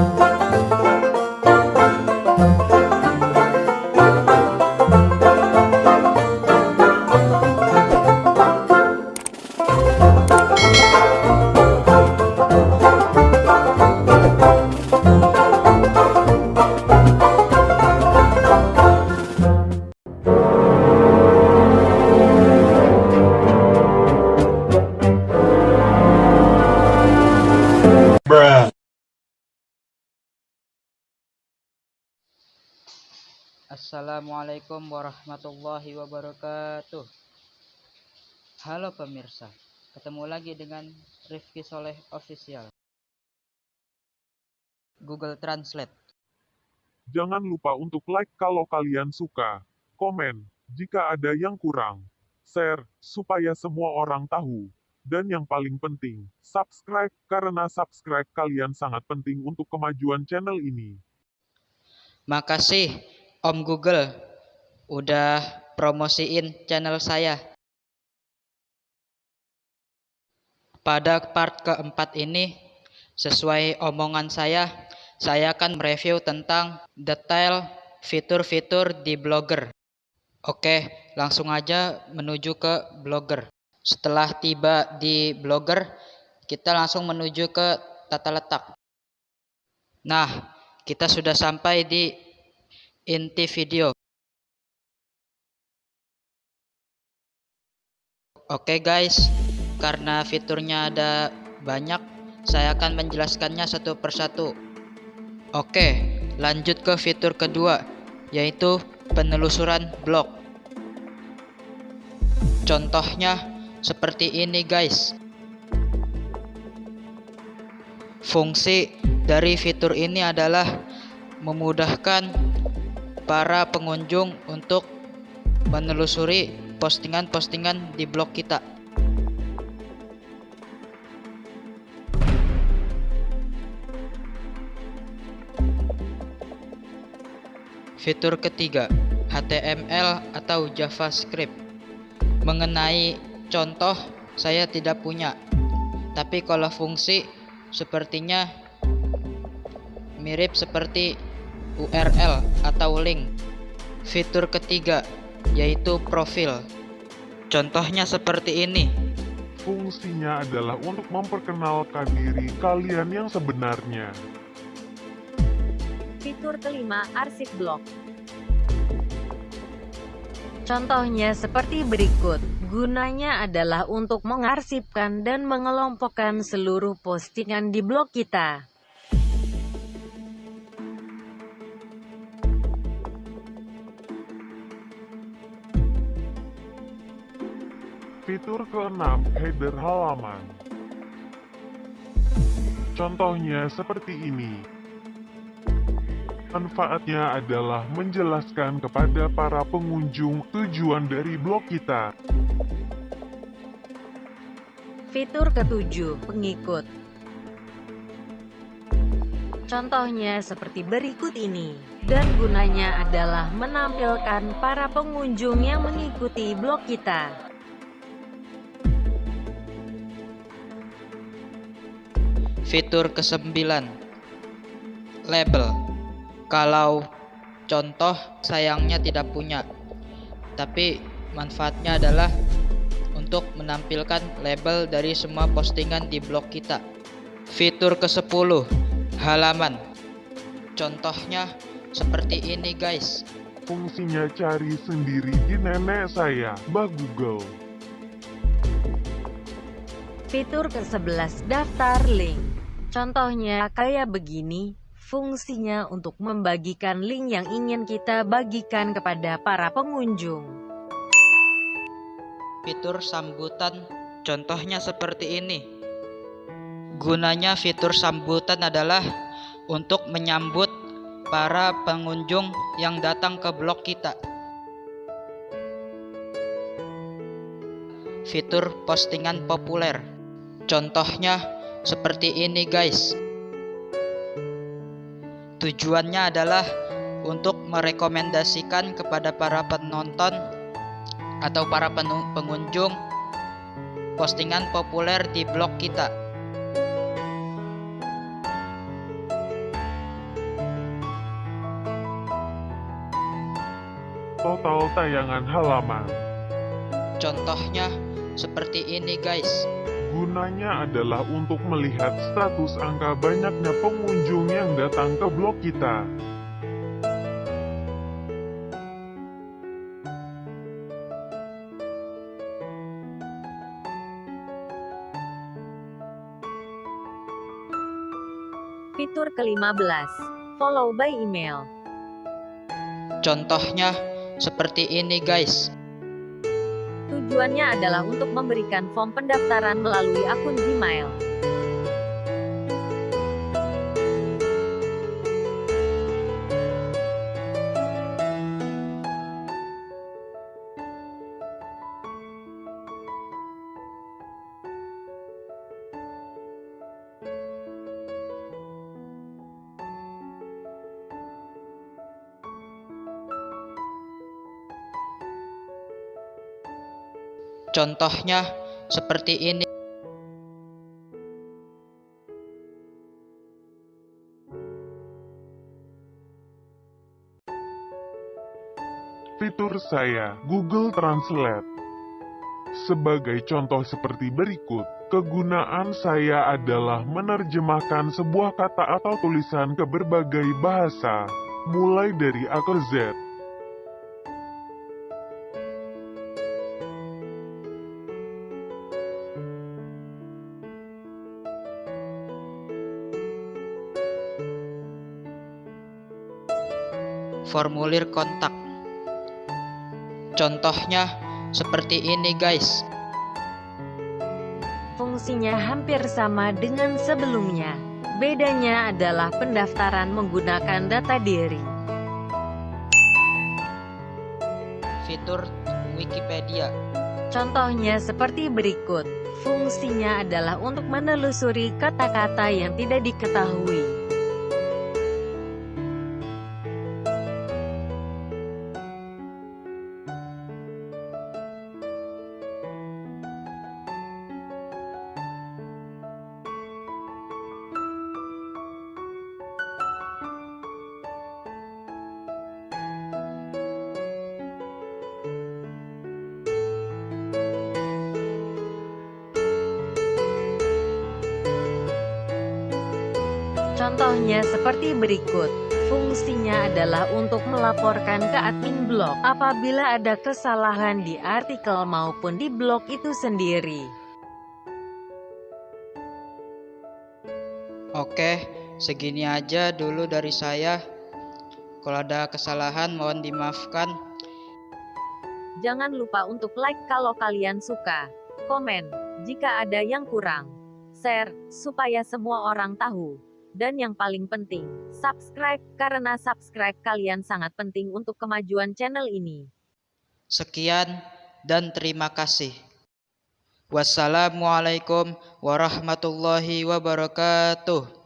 Música Assalamualaikum warahmatullahi wabarakatuh. Halo pemirsa Ketemu lagi dengan Rifki Soleh Official. Google Translate. Jangan lupa untuk like kalau kalian suka, komen jika ada yang kurang, share supaya semua orang tahu, dan yang paling penting, subscribe karena subscribe kalian sangat penting untuk kemajuan channel ini. Makasih Om Google udah promosiin channel saya. Pada part keempat ini, sesuai omongan saya, saya akan mereview tentang detail fitur-fitur di Blogger. Oke, langsung aja menuju ke Blogger. Setelah tiba di Blogger, kita langsung menuju ke tata letak. Nah, kita sudah sampai di inti video. Oke guys, karena fiturnya ada banyak, saya akan menjelaskannya satu persatu. Oke, lanjut ke fitur kedua, yaitu penelusuran blog. Contohnya seperti ini guys. Fungsi dari fitur ini adalah memudahkan para pengunjung untuk menelusuri postingan-postingan di blog kita. Fitur ketiga, HTML atau JavaScript. Mengenai contoh, saya tidak punya. Tapi kalau fungsi, sepertinya mirip seperti URL atau link. Fitur ketiga yaitu profil. Contohnya seperti ini. Fungsinya adalah untuk memperkenalkan diri kalian yang sebenarnya. Fitur kelima, arsip blog. Contohnya seperti berikut. Gunanya adalah untuk mengarsipkan dan mengelompokkan seluruh postingan di blog kita. Fitur keenam, header halaman. Contohnya seperti ini. Manfaatnya adalah menjelaskan kepada para pengunjung tujuan dari blog kita. Fitur ketujuh, pengikut. Contohnya seperti berikut ini. Dan gunanya adalah menampilkan para pengunjung yang mengikuti blog kita. Fitur kesembilan. Label. Kalau contoh sayangnya tidak punya Tapi manfaatnya adalah untuk menampilkan label dari semua postingan di blog kita. Fitur ke-10 Halaman. Contohnya seperti ini guys. Fungsinya cari sendiri di nenek saya, Mbak Google. Fitur ke-11 Daftar link Contohnya kayak begini, fungsinya untuk membagikan link yang ingin kita bagikan kepada para pengunjung. Fitur sambutan contohnya seperti ini. Gunanya fitur sambutan adalah untuk menyambut para pengunjung yang datang ke blog kita. Fitur postingan populer. Contohnya seperti ini guys. Tujuannya adalah untuk merekomendasikan kepada para penonton atau para pengunjung postingan populer di blog kita. Total tayangan halaman. Contohnya seperti ini guys. Gunanya adalah untuk melihat status angka banyaknya pengunjung yang datang ke blog kita. Fitur ke-15, follow by email. Contohnya seperti ini guys. Tujuannya adalah untuk memberikan form pendaftaran melalui akun Gmail. Contohnya seperti ini. Fitur saya, Google Translate. Sebagai contoh seperti berikut, kegunaan saya adalah menerjemahkan sebuah kata atau tulisan ke berbagai bahasa, mulai dari A ke Z. formulir kontak. Contohnya seperti ini guys. Fungsinya hampir sama dengan sebelumnya. Bedanya adalah pendaftaran menggunakan data diri. Fitur Wikipedia. Contohnya seperti berikut. Fungsinya adalah untuk menelusuri kata-kata yang tidak diketahui. Contohnya seperti berikut. Fungsinya adalah untuk melaporkan ke admin blog apabila ada kesalahan di artikel maupun di blog itu sendiri. Oke, segini aja dulu dari saya. Kalau ada kesalahan mohon dimaafkan. Jangan lupa untuk like kalau kalian suka, komen jika ada yang kurang, share supaya semua orang tahu. Dan yang paling penting, subscribe karena subscribe kalian sangat penting untuk kemajuan channel ini. Sekian dan terima kasih. Wassalamualaikum warahmatullahi wabarakatuh.